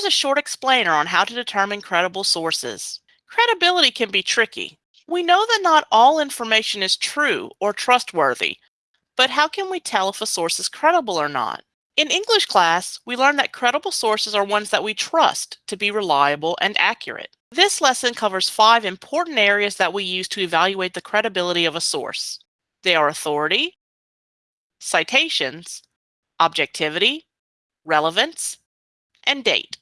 Here's a short explainer on how to determine credible sources. Credibility can be tricky. We know that not all information is true or trustworthy, but how can we tell if a source is credible or not? In English class, we learned that credible sources are ones that we trust to be reliable and accurate. This lesson covers five important areas that we use to evaluate the credibility of a source. They are authority, citations, objectivity, relevance, and date.